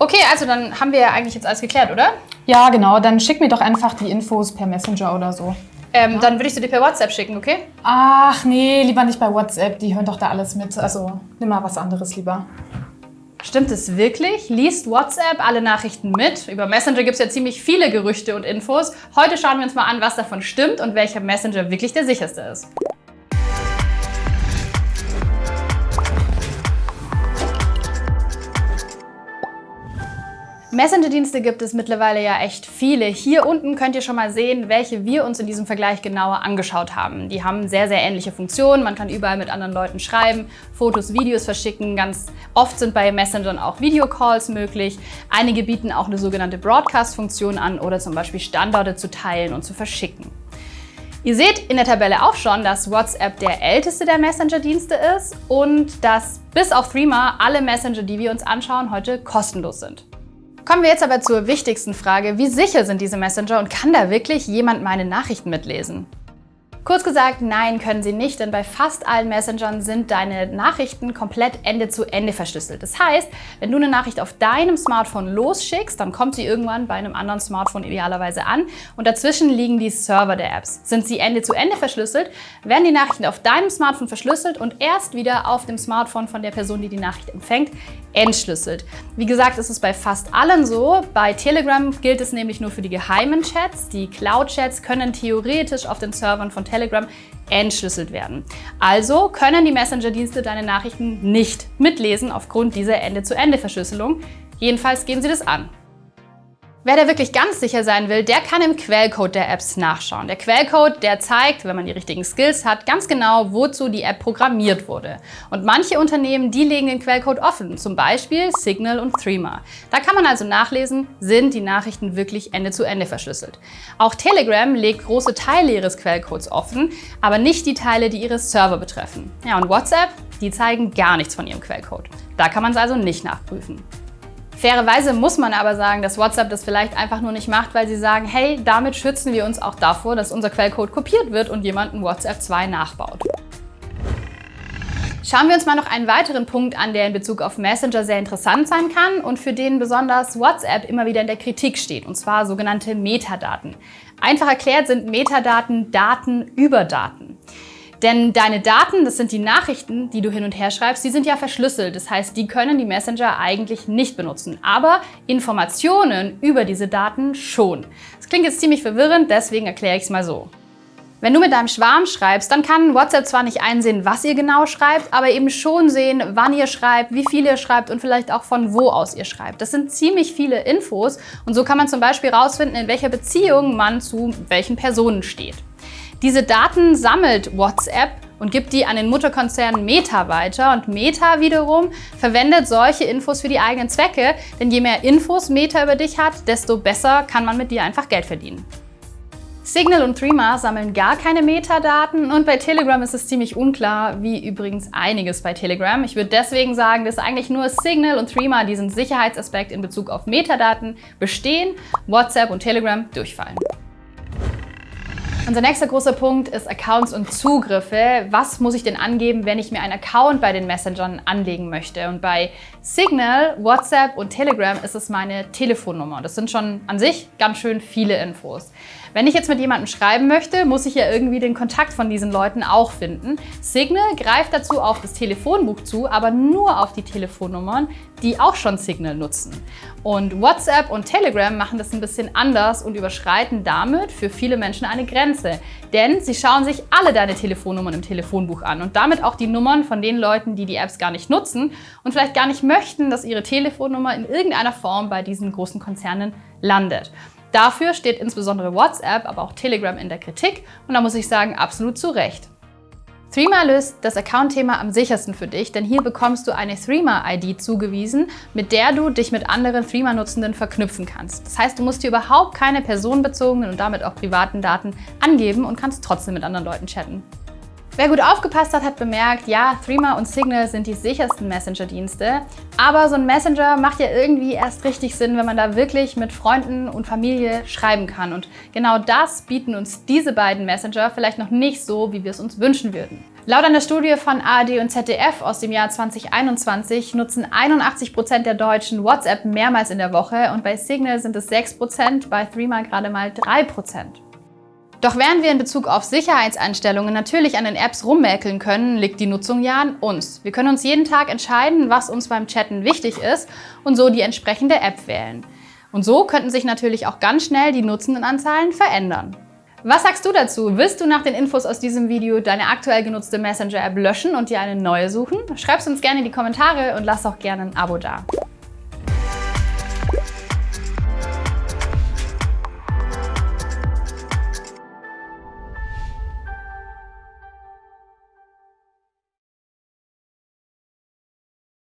Okay, also dann haben wir ja eigentlich jetzt alles geklärt, oder? Ja, genau. Dann schick mir doch einfach die Infos per Messenger oder so. Ähm, Dann würde ich sie dir per WhatsApp schicken, okay? Ach nee, lieber nicht bei WhatsApp. Die hören doch da alles mit. Also nimm mal was anderes lieber. Stimmt es wirklich? Liest WhatsApp alle Nachrichten mit? Über Messenger gibt es ja ziemlich viele Gerüchte und Infos. Heute schauen wir uns mal an, was davon stimmt und welcher Messenger wirklich der sicherste ist. Messenger-Dienste gibt es mittlerweile ja echt viele. Hier unten könnt ihr schon mal sehen, welche wir uns in diesem Vergleich genauer angeschaut haben. Die haben sehr, sehr ähnliche Funktionen. Man kann überall mit anderen Leuten schreiben, Fotos, Videos verschicken. Ganz oft sind bei Messengern auch Videocalls möglich. Einige bieten auch eine sogenannte Broadcast-Funktion an oder zum Beispiel Standorte zu teilen und zu verschicken. Ihr seht in der Tabelle auch schon, dass WhatsApp der älteste der Messenger-Dienste ist und dass bis auf Threema alle Messenger, die wir uns anschauen, heute kostenlos sind. Kommen wir jetzt aber zur wichtigsten Frage. Wie sicher sind diese Messenger und kann da wirklich jemand meine Nachrichten mitlesen? Kurz gesagt, nein, können sie nicht, denn bei fast allen Messengern sind deine Nachrichten komplett Ende zu Ende verschlüsselt. Das heißt, wenn du eine Nachricht auf deinem Smartphone losschickst, dann kommt sie irgendwann bei einem anderen Smartphone idealerweise an und dazwischen liegen die Server der Apps. Sind sie Ende zu Ende verschlüsselt, werden die Nachrichten auf deinem Smartphone verschlüsselt und erst wieder auf dem Smartphone von der Person, die die Nachricht empfängt, entschlüsselt. Wie gesagt, ist es bei fast allen so. Bei Telegram gilt es nämlich nur für die geheimen Chats. Die Cloud-Chats können theoretisch auf den Servern von Telegram entschlüsselt werden. Also können die Messenger-Dienste deine Nachrichten nicht mitlesen aufgrund dieser Ende-zu-Ende-Verschlüsselung. Jedenfalls gehen sie das an. Wer da wirklich ganz sicher sein will, der kann im Quellcode der Apps nachschauen. Der Quellcode, der zeigt, wenn man die richtigen Skills hat, ganz genau, wozu die App programmiert wurde. Und manche Unternehmen, die legen den Quellcode offen, zum Beispiel Signal und Threema. Da kann man also nachlesen, sind die Nachrichten wirklich Ende-zu-Ende -Ende verschlüsselt. Auch Telegram legt große Teile ihres Quellcodes offen, aber nicht die Teile, die ihre Server betreffen. Ja, und WhatsApp, die zeigen gar nichts von ihrem Quellcode. Da kann man es also nicht nachprüfen. Fairerweise muss man aber sagen, dass WhatsApp das vielleicht einfach nur nicht macht, weil sie sagen, hey, damit schützen wir uns auch davor, dass unser Quellcode kopiert wird und jemand ein WhatsApp 2 nachbaut. Schauen wir uns mal noch einen weiteren Punkt an, der in Bezug auf Messenger sehr interessant sein kann und für den besonders WhatsApp immer wieder in der Kritik steht, und zwar sogenannte Metadaten. Einfach erklärt sind Metadaten Daten über Daten. Denn deine Daten, das sind die Nachrichten, die du hin und her schreibst, die sind ja verschlüsselt. Das heißt, die können die Messenger eigentlich nicht benutzen. Aber Informationen über diese Daten schon. Das klingt jetzt ziemlich verwirrend, deswegen erkläre ich es mal so. Wenn du mit deinem Schwarm schreibst, dann kann WhatsApp zwar nicht einsehen, was ihr genau schreibt, aber eben schon sehen, wann ihr schreibt, wie viel ihr schreibt und vielleicht auch von wo aus ihr schreibt. Das sind ziemlich viele Infos und so kann man zum Beispiel herausfinden, in welcher Beziehung man zu welchen Personen steht. Diese Daten sammelt WhatsApp und gibt die an den Mutterkonzern Meta weiter. Und Meta wiederum verwendet solche Infos für die eigenen Zwecke, denn je mehr Infos Meta über dich hat, desto besser kann man mit dir einfach Geld verdienen. Signal und Threema sammeln gar keine Metadaten und bei Telegram ist es ziemlich unklar, wie übrigens einiges bei Telegram. Ich würde deswegen sagen, dass eigentlich nur Signal und Threema diesen Sicherheitsaspekt in Bezug auf Metadaten bestehen, WhatsApp und Telegram durchfallen. Unser nächster großer Punkt ist Accounts und Zugriffe. Was muss ich denn angeben, wenn ich mir einen Account bei den Messengern anlegen möchte? Und bei Signal, WhatsApp und Telegram ist es meine Telefonnummer. Das sind schon an sich ganz schön viele Infos. Wenn ich jetzt mit jemandem schreiben möchte, muss ich ja irgendwie den Kontakt von diesen Leuten auch finden. Signal greift dazu auf das Telefonbuch zu, aber nur auf die Telefonnummern, die auch schon Signal nutzen. Und WhatsApp und Telegram machen das ein bisschen anders und überschreiten damit für viele Menschen eine Grenze. Denn sie schauen sich alle deine Telefonnummern im Telefonbuch an und damit auch die Nummern von den Leuten, die die Apps gar nicht nutzen und vielleicht gar nicht möchten, dass ihre Telefonnummer in irgendeiner Form bei diesen großen Konzernen landet. Dafür steht insbesondere WhatsApp, aber auch Telegram in der Kritik und da muss ich sagen, absolut zu Recht. Threema löst das Account-Thema am sichersten für dich, denn hier bekommst du eine Threema-ID zugewiesen, mit der du dich mit anderen Threema-Nutzenden verknüpfen kannst. Das heißt, du musst dir überhaupt keine personenbezogenen und damit auch privaten Daten angeben und kannst trotzdem mit anderen Leuten chatten. Wer gut aufgepasst hat, hat bemerkt, ja, Threema und Signal sind die sichersten Messenger-Dienste. Aber so ein Messenger macht ja irgendwie erst richtig Sinn, wenn man da wirklich mit Freunden und Familie schreiben kann. Und genau das bieten uns diese beiden Messenger vielleicht noch nicht so, wie wir es uns wünschen würden. Laut einer Studie von ARD und ZDF aus dem Jahr 2021 nutzen 81 Prozent der Deutschen WhatsApp mehrmals in der Woche und bei Signal sind es 6%, bei Threema gerade mal 3%. Doch während wir in Bezug auf Sicherheitseinstellungen natürlich an den Apps rummäkeln können, liegt die Nutzung ja an uns. Wir können uns jeden Tag entscheiden, was uns beim Chatten wichtig ist und so die entsprechende App wählen. Und so könnten sich natürlich auch ganz schnell die Nutzendenanzahlen verändern. Was sagst du dazu? Willst du nach den Infos aus diesem Video deine aktuell genutzte Messenger-App löschen und dir eine neue suchen? Schreib es uns gerne in die Kommentare und lass auch gerne ein Abo da.